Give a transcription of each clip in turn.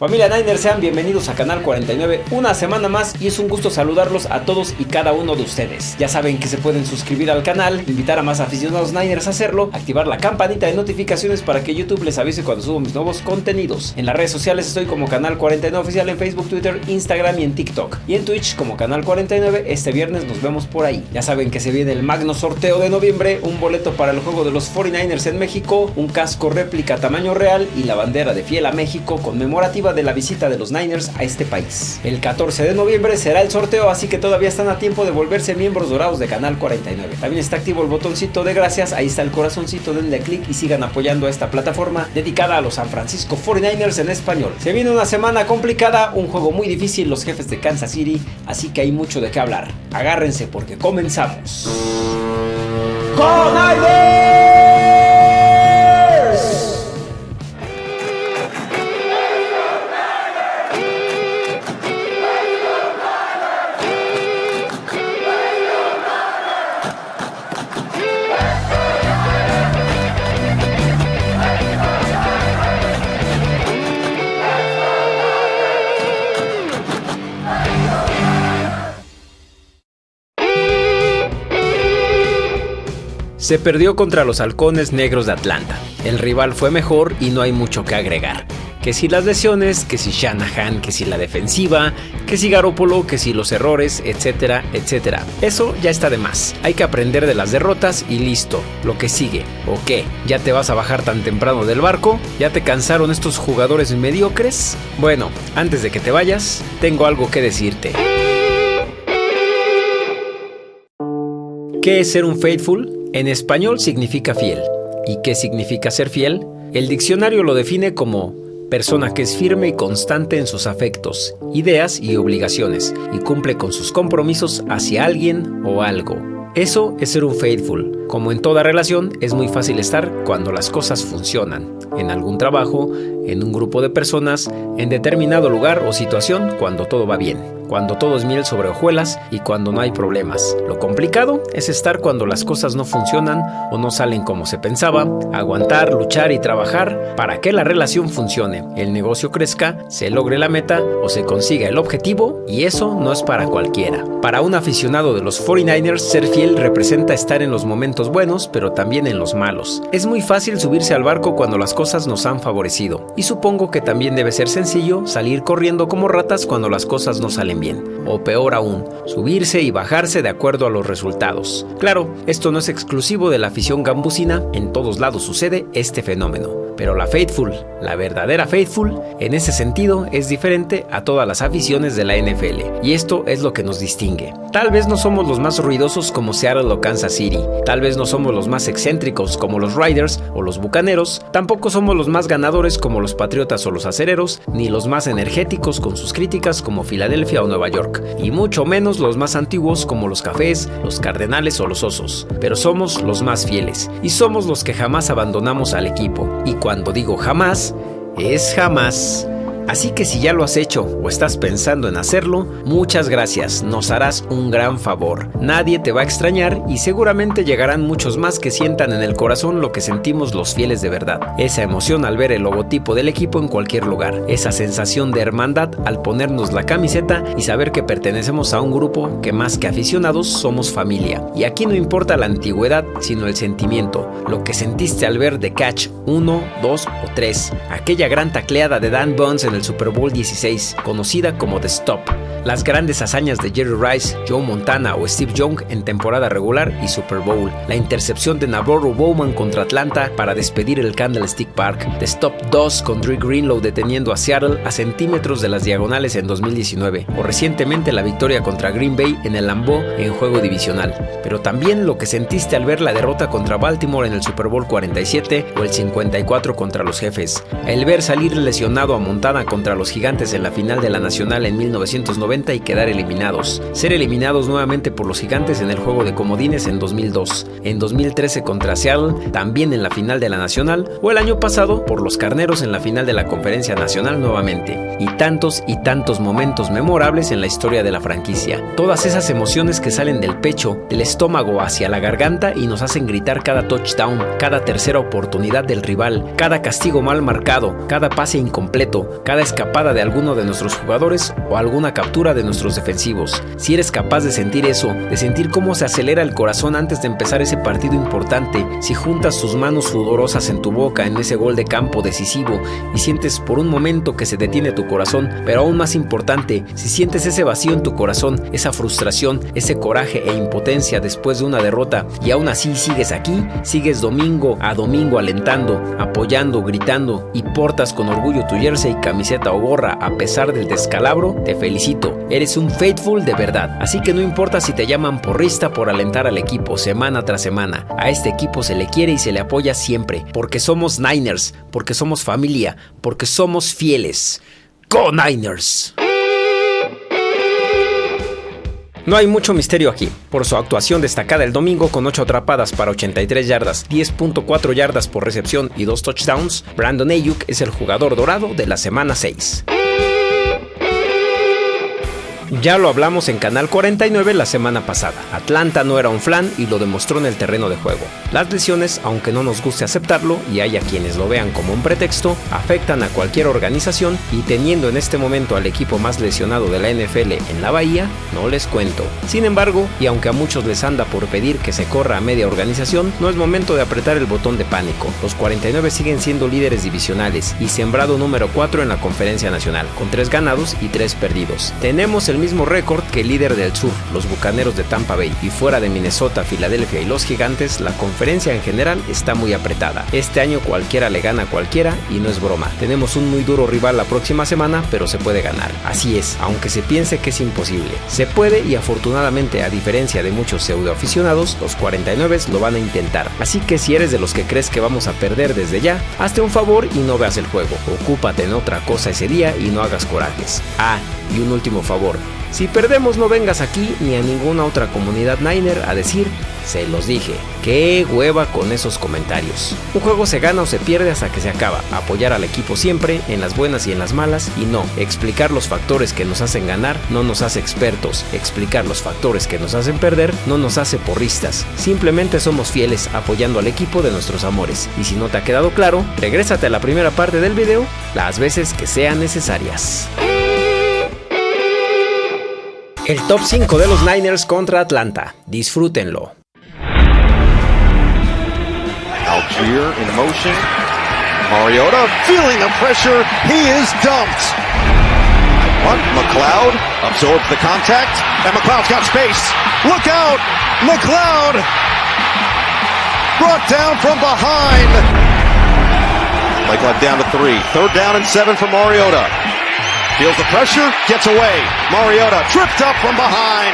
Familia Niner, sean bienvenidos a Canal 49 una semana más y es un gusto saludarlos a todos y cada uno de ustedes. Ya saben que se pueden suscribir al canal, invitar a más aficionados Niners a hacerlo, activar la campanita de notificaciones para que YouTube les avise cuando subo mis nuevos contenidos. En las redes sociales estoy como Canal 49 Oficial en Facebook, Twitter, Instagram y en TikTok. Y en Twitch como Canal 49, este viernes nos vemos por ahí. Ya saben que se viene el magno sorteo de noviembre, un boleto para el juego de los 49ers en México, un casco réplica tamaño real y la bandera de Fiel a México conmemorativa de la visita de los Niners a este país. El 14 de noviembre será el sorteo, así que todavía están a tiempo de volverse miembros dorados de Canal 49. También está activo el botoncito de gracias, ahí está el corazoncito, denle clic y sigan apoyando a esta plataforma dedicada a los San Francisco 49ers en español. Se viene una semana complicada, un juego muy difícil, los jefes de Kansas City, así que hay mucho de qué hablar. Agárrense porque comenzamos. ¡Con Se perdió contra los halcones negros de Atlanta. El rival fue mejor y no hay mucho que agregar. Que si las lesiones, que si Shanahan, que si la defensiva, que si Garoppolo, que si los errores, etcétera, etcétera. Eso ya está de más. Hay que aprender de las derrotas y listo. Lo que sigue. ¿O qué? ¿Ya te vas a bajar tan temprano del barco? ¿Ya te cansaron estos jugadores mediocres? Bueno, antes de que te vayas, tengo algo que decirte. ¿Qué es ser un faithful? En español significa fiel. ¿Y qué significa ser fiel? El diccionario lo define como persona que es firme y constante en sus afectos, ideas y obligaciones, y cumple con sus compromisos hacia alguien o algo. Eso es ser un faithful. Como en toda relación, es muy fácil estar cuando las cosas funcionan, en algún trabajo, en un grupo de personas, en determinado lugar o situación cuando todo va bien cuando todo es miel sobre hojuelas y cuando no hay problemas. Lo complicado es estar cuando las cosas no funcionan o no salen como se pensaba, aguantar, luchar y trabajar para que la relación funcione, el negocio crezca, se logre la meta o se consiga el objetivo y eso no es para cualquiera. Para un aficionado de los 49ers, ser fiel representa estar en los momentos buenos pero también en los malos. Es muy fácil subirse al barco cuando las cosas nos han favorecido y supongo que también debe ser sencillo salir corriendo como ratas cuando las cosas no salen o peor aún, subirse y bajarse de acuerdo a los resultados. Claro, esto no es exclusivo de la afición gambusina, en todos lados sucede este fenómeno. Pero la Faithful, la verdadera Faithful, en ese sentido es diferente a todas las aficiones de la NFL, y esto es lo que nos distingue. Tal vez no somos los más ruidosos como Seattle o Kansas City, tal vez no somos los más excéntricos como los Riders o los Bucaneros, tampoco somos los más ganadores como los Patriotas o los Acereros, ni los más energéticos con sus críticas como Filadelfia o Nueva York, y mucho menos los más antiguos como los Cafés, los Cardenales o los Osos, pero somos los más fieles, y somos los que jamás abandonamos al equipo, y cuando digo jamás, es jamás. Así que si ya lo has hecho o estás pensando en hacerlo, muchas gracias, nos harás un gran favor. Nadie te va a extrañar y seguramente llegarán muchos más que sientan en el corazón lo que sentimos los fieles de verdad. Esa emoción al ver el logotipo del equipo en cualquier lugar, esa sensación de hermandad al ponernos la camiseta y saber que pertenecemos a un grupo que más que aficionados somos familia. Y aquí no importa la antigüedad, sino el sentimiento, lo que sentiste al ver The Catch 1, 2 o 3, aquella gran tacleada de Dan Bones en el Super Bowl 16, conocida como The Stop, las grandes hazañas de Jerry Rice, Joe Montana o Steve Young en temporada regular y Super Bowl, la intercepción de Navarro Bowman contra Atlanta para despedir el Candlestick Park, The Stop 2 con Drew Greenlow deteniendo a Seattle a centímetros de las diagonales en 2019, o recientemente la victoria contra Green Bay en el Lambeau en juego divisional, pero también lo que sentiste al ver la derrota contra Baltimore en el Super Bowl 47 o el 54 contra los jefes, el ver salir lesionado a Montana contra los gigantes en la final de la Nacional en 1990 90 y quedar eliminados. Ser eliminados nuevamente por los gigantes en el juego de comodines en 2002. En 2013 contra Seattle, también en la final de la Nacional. O el año pasado por los carneros en la final de la Conferencia Nacional nuevamente. Y tantos y tantos momentos memorables en la historia de la franquicia. Todas esas emociones que salen del pecho, del estómago hacia la garganta y nos hacen gritar cada touchdown, cada tercera oportunidad del rival, cada castigo mal marcado, cada pase incompleto, cada escapada de alguno de nuestros jugadores o alguna captura de nuestros defensivos. Si eres capaz de sentir eso, de sentir cómo se acelera el corazón antes de empezar ese partido importante, si juntas tus manos sudorosas en tu boca en ese gol de campo decisivo y sientes por un momento que se detiene tu corazón, pero aún más importante, si sientes ese vacío en tu corazón, esa frustración, ese coraje e impotencia después de una derrota y aún así sigues aquí, sigues domingo a domingo alentando, apoyando, gritando y portas con orgullo tu jersey, camiseta o gorra a pesar del descalabro, te felicito. Eres un faithful de verdad. Así que no importa si te llaman porrista por alentar al equipo semana tras semana. A este equipo se le quiere y se le apoya siempre, porque somos Niners, porque somos familia, porque somos fieles. ¡Go Niners! No hay mucho misterio aquí. Por su actuación destacada el domingo con 8 atrapadas para 83 yardas, 10.4 yardas por recepción y 2 touchdowns, Brandon Ayuk es el jugador dorado de la semana 6. Ya lo hablamos en Canal 49 la semana pasada. Atlanta no era un flan y lo demostró en el terreno de juego. Las lesiones, aunque no nos guste aceptarlo y haya quienes lo vean como un pretexto, afectan a cualquier organización y teniendo en este momento al equipo más lesionado de la NFL en la Bahía, no les cuento. Sin embargo, y aunque a muchos les anda por pedir que se corra a media organización, no es momento de apretar el botón de pánico. Los 49 siguen siendo líderes divisionales y sembrado número 4 en la conferencia nacional, con 3 ganados y 3 perdidos. Tenemos el mismo récord que el líder del sur, los Bucaneros de Tampa Bay, y fuera de Minnesota, Filadelfia y los Gigantes, la conferencia en general está muy apretada. Este año cualquiera le gana a cualquiera y no es broma. Tenemos un muy duro rival la próxima semana, pero se puede ganar. Así es, aunque se piense que es imposible. Se puede y afortunadamente, a diferencia de muchos pseudo aficionados, los 49 lo van a intentar. Así que si eres de los que crees que vamos a perder desde ya, hazte un favor y no veas el juego. Ocúpate en otra cosa ese día y no hagas corajes. Ah, y un último favor, si perdemos no vengas aquí ni a ninguna otra comunidad Niner a decir, se los dije, qué hueva con esos comentarios. Un juego se gana o se pierde hasta que se acaba, apoyar al equipo siempre, en las buenas y en las malas, y no, explicar los factores que nos hacen ganar no nos hace expertos, explicar los factores que nos hacen perder no nos hace porristas, simplemente somos fieles apoyando al equipo de nuestros amores, y si no te ha quedado claro, regrésate a la primera parte del video las veces que sean necesarias. El top 5 de los Niners contra Atlanta. Disfrútenlo. Algier in motion. Mariota feeling the pressure. He is dumped. What? McLeod absorbs the contact. And McLeod's got space. Look out! McLeod! Brought down from behind. McLeod down to three. Third down and seven for Mariota. Feels the pressure, gets away. Mariota tripped up from behind.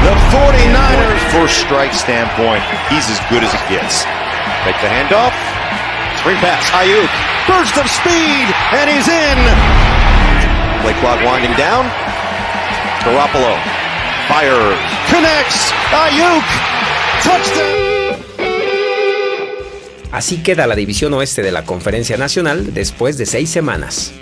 The 49ers, first strike standpoint, he's as good as it gets. Make the handoff. Screen pass. Ayuk. Burst of speed, and he's in. Play clock winding down. Garoppolo. Fire. Connects. Ayuk. Touchdown. Así queda la división oeste de la Conferencia Nacional después de seis semanas.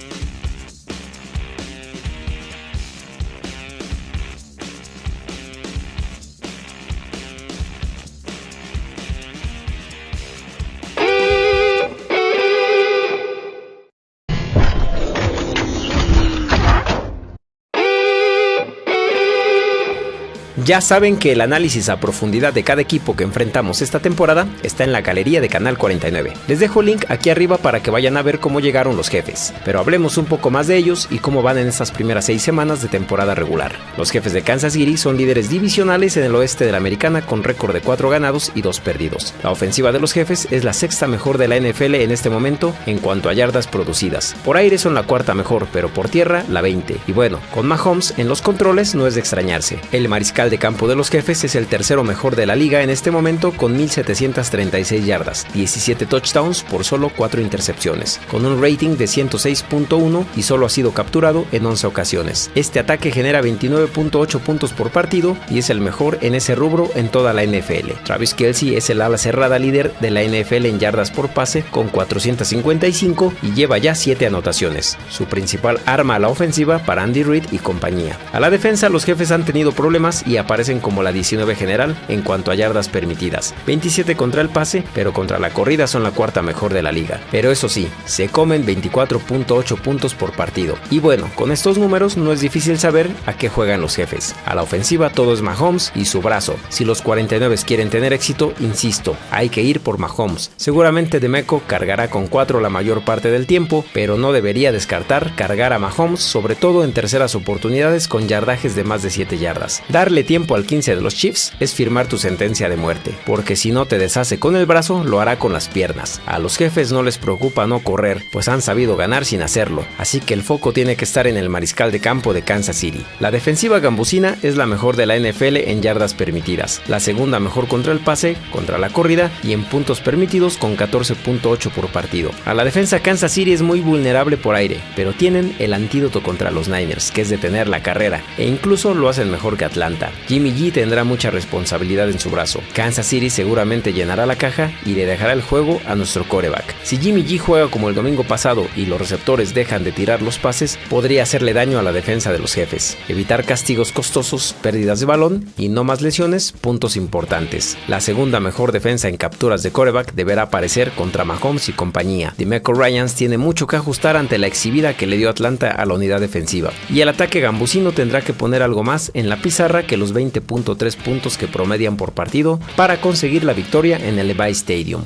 Ya saben que el análisis a profundidad de cada equipo que enfrentamos esta temporada está en la galería de Canal 49. Les dejo el link aquí arriba para que vayan a ver cómo llegaron los jefes, pero hablemos un poco más de ellos y cómo van en estas primeras seis semanas de temporada regular. Los jefes de Kansas City son líderes divisionales en el oeste de la americana con récord de 4 ganados y 2 perdidos. La ofensiva de los jefes es la sexta mejor de la NFL en este momento en cuanto a yardas producidas. Por aire son la cuarta mejor, pero por tierra la 20. Y bueno, con Mahomes en los controles no es de extrañarse. El mariscal de campo de los jefes es el tercero mejor de la liga en este momento con 1.736 yardas, 17 touchdowns por solo 4 intercepciones, con un rating de 106.1 y solo ha sido capturado en 11 ocasiones. Este ataque genera 29.8 puntos por partido y es el mejor en ese rubro en toda la NFL. Travis Kelsey es el ala cerrada líder de la NFL en yardas por pase con 455 y lleva ya 7 anotaciones, su principal arma a la ofensiva para Andy Reid y compañía. A la defensa los jefes han tenido problemas y aparecen como la 19 general en cuanto a yardas permitidas. 27 contra el pase, pero contra la corrida son la cuarta mejor de la liga. Pero eso sí, se comen 24.8 puntos por partido. Y bueno, con estos números no es difícil saber a qué juegan los jefes. A la ofensiva todo es Mahomes y su brazo. Si los 49 quieren tener éxito, insisto, hay que ir por Mahomes. Seguramente Demeco cargará con 4 la mayor parte del tiempo, pero no debería descartar cargar a Mahomes, sobre todo en terceras oportunidades con yardajes de más de 7 yardas. Darle tiempo al 15 de los Chiefs es firmar tu sentencia de muerte, porque si no te deshace con el brazo, lo hará con las piernas. A los jefes no les preocupa no correr, pues han sabido ganar sin hacerlo, así que el foco tiene que estar en el mariscal de campo de Kansas City. La defensiva gambusina es la mejor de la NFL en yardas permitidas, la segunda mejor contra el pase, contra la corrida y en puntos permitidos con 14.8 por partido. A la defensa Kansas City es muy vulnerable por aire, pero tienen el antídoto contra los Niners, que es detener la carrera, e incluso lo hacen mejor que Atlanta. Jimmy G tendrá mucha responsabilidad en su brazo. Kansas City seguramente llenará la caja y le dejará el juego a nuestro coreback. Si Jimmy G juega como el domingo pasado y los receptores dejan de tirar los pases, podría hacerle daño a la defensa de los jefes. Evitar castigos costosos, pérdidas de balón y no más lesiones, puntos importantes. La segunda mejor defensa en capturas de coreback deberá aparecer contra Mahomes y compañía. Demeco Ryans tiene mucho que ajustar ante la exhibida que le dio Atlanta a la unidad defensiva. Y el ataque gambusino tendrá que poner algo más en la pizarra que los 20.3 puntos que promedian por partido para conseguir la victoria en el Levi Stadium.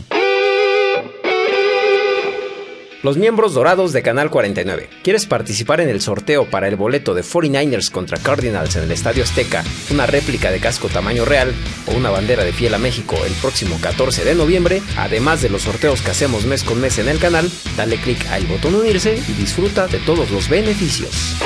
Los miembros dorados de Canal 49. ¿Quieres participar en el sorteo para el boleto de 49ers contra Cardinals en el Estadio Azteca, una réplica de casco tamaño real o una bandera de fiel a México el próximo 14 de noviembre? Además de los sorteos que hacemos mes con mes en el canal, dale click al botón unirse y disfruta de todos los beneficios.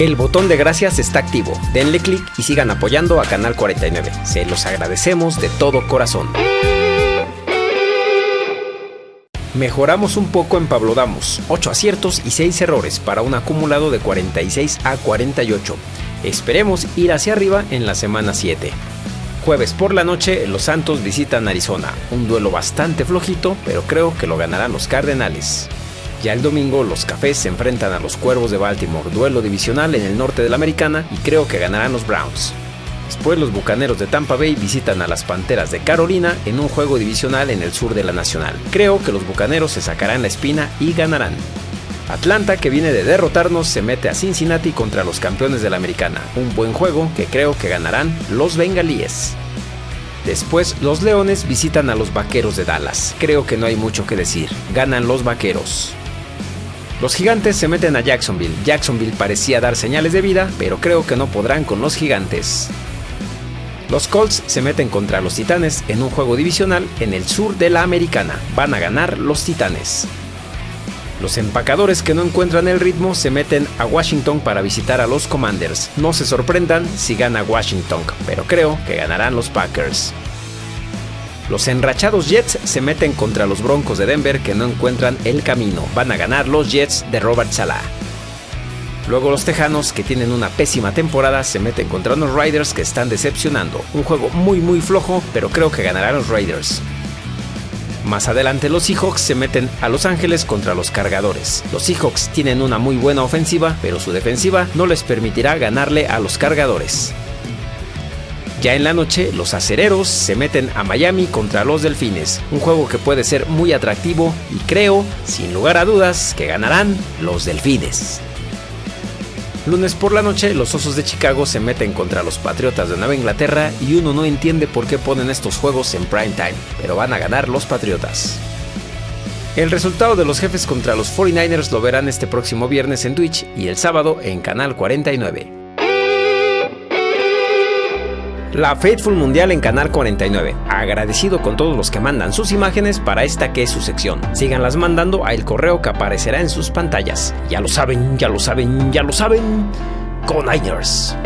El botón de gracias está activo. Denle clic y sigan apoyando a Canal 49. Se los agradecemos de todo corazón. Mejoramos un poco en Pablo Damos, 8 aciertos y 6 errores para un acumulado de 46 a 48. Esperemos ir hacia arriba en la semana 7. Jueves por la noche, los Santos visitan Arizona, un duelo bastante flojito, pero creo que lo ganarán los Cardenales. Ya el domingo los Cafés se enfrentan a los Cuervos de Baltimore, duelo divisional en el norte de la Americana y creo que ganarán los Browns. Después los Bucaneros de Tampa Bay visitan a las Panteras de Carolina en un juego divisional en el sur de la Nacional. Creo que los Bucaneros se sacarán la espina y ganarán. Atlanta, que viene de derrotarnos, se mete a Cincinnati contra los campeones de la Americana. Un buen juego que creo que ganarán los Bengalíes. Después, los Leones visitan a los Vaqueros de Dallas. Creo que no hay mucho que decir. Ganan los Vaqueros. Los gigantes se meten a Jacksonville. Jacksonville parecía dar señales de vida, pero creo que no podrán con los gigantes. Los Colts se meten contra los Titanes en un juego divisional en el sur de la Americana. Van a ganar los Titanes. Los empacadores que no encuentran el ritmo se meten a Washington para visitar a los Commanders. No se sorprendan si gana Washington, pero creo que ganarán los Packers. Los enrachados Jets se meten contra los Broncos de Denver que no encuentran el camino. Van a ganar los Jets de Robert Salah. Luego los Tejanos, que tienen una pésima temporada, se meten contra unos Riders que están decepcionando. Un juego muy muy flojo, pero creo que ganarán los Raiders. Más adelante los Seahawks se meten a Los Ángeles contra los Cargadores. Los Seahawks tienen una muy buena ofensiva, pero su defensiva no les permitirá ganarle a los Cargadores. Ya en la noche, los acereros se meten a Miami contra los Delfines, un juego que puede ser muy atractivo y creo, sin lugar a dudas, que ganarán los Delfines. Lunes por la noche, los Osos de Chicago se meten contra los Patriotas de Nueva Inglaterra y uno no entiende por qué ponen estos juegos en prime time, pero van a ganar los Patriotas. El resultado de los jefes contra los 49ers lo verán este próximo viernes en Twitch y el sábado en Canal 49 la Faithful Mundial en Canal 49. Agradecido con todos los que mandan sus imágenes para esta que es su sección. Síganlas mandando a el correo que aparecerá en sus pantallas. Ya lo saben, ya lo saben, ya lo saben. Con Niners.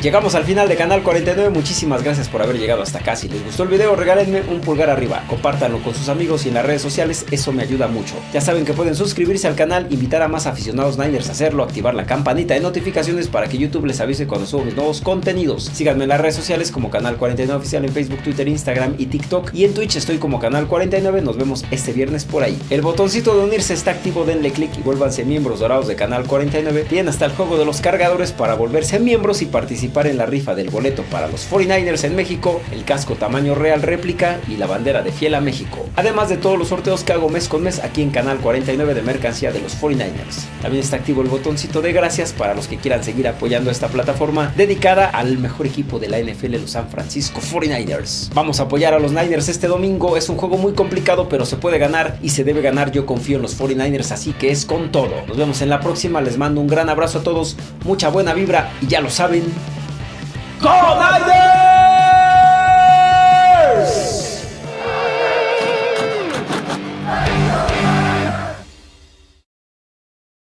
Llegamos al final de Canal 49, muchísimas gracias por haber llegado hasta acá. Si les gustó el video, regálenme un pulgar arriba, compártanlo con sus amigos y en las redes sociales, eso me ayuda mucho. Ya saben que pueden suscribirse al canal, invitar a más aficionados Niners a hacerlo, activar la campanita de notificaciones para que YouTube les avise cuando subo mis nuevos contenidos. Síganme en las redes sociales como Canal 49 Oficial en Facebook, Twitter, Instagram y TikTok. Y en Twitch estoy como Canal 49, nos vemos este viernes por ahí. El botoncito de unirse está activo, denle click y vuélvanse miembros dorados de Canal 49. Tienen hasta el juego de los cargadores para volverse miembros y participar en la rifa del boleto para los 49ers en México, el casco tamaño real réplica y la bandera de Fiel a México. Además de todos los sorteos que hago mes con mes aquí en Canal 49 de mercancía de los 49ers. También está activo el botoncito de gracias para los que quieran seguir apoyando esta plataforma dedicada al mejor equipo de la NFL, los San Francisco 49ers. Vamos a apoyar a los Niners este domingo. Es un juego muy complicado, pero se puede ganar y se debe ganar. Yo confío en los 49ers, así que es con todo. Nos vemos en la próxima. Les mando un gran abrazo a todos, mucha buena vibra y ya lo saben. ¡Go Niners!